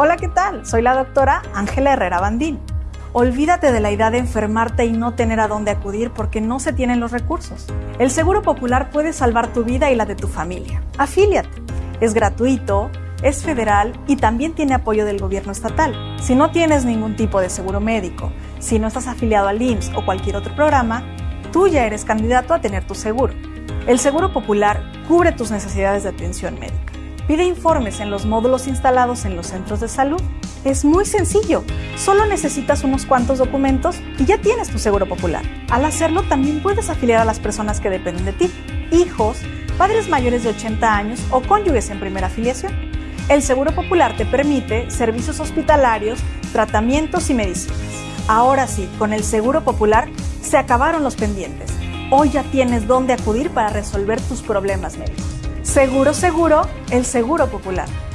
Hola, ¿qué tal? Soy la doctora Ángela Herrera Bandín. Olvídate de la idea de enfermarte y no tener a dónde acudir porque no se tienen los recursos. El Seguro Popular puede salvar tu vida y la de tu familia. Afíliate. Es gratuito, es federal y también tiene apoyo del gobierno estatal. Si no tienes ningún tipo de seguro médico, si no estás afiliado al IMSS o cualquier otro programa, tú ya eres candidato a tener tu seguro. El Seguro Popular cubre tus necesidades de atención médica. Pide informes en los módulos instalados en los centros de salud. Es muy sencillo. Solo necesitas unos cuantos documentos y ya tienes tu seguro popular. Al hacerlo también puedes afiliar a las personas que dependen de ti, hijos, padres mayores de 80 años o cónyuges en primera afiliación. El Seguro Popular te permite servicios hospitalarios, tratamientos y medicinas. Ahora sí, con el Seguro Popular se acabaron los pendientes. Hoy ya tienes dónde acudir para resolver tus problemas médicos. Seguro, seguro, el Seguro Popular.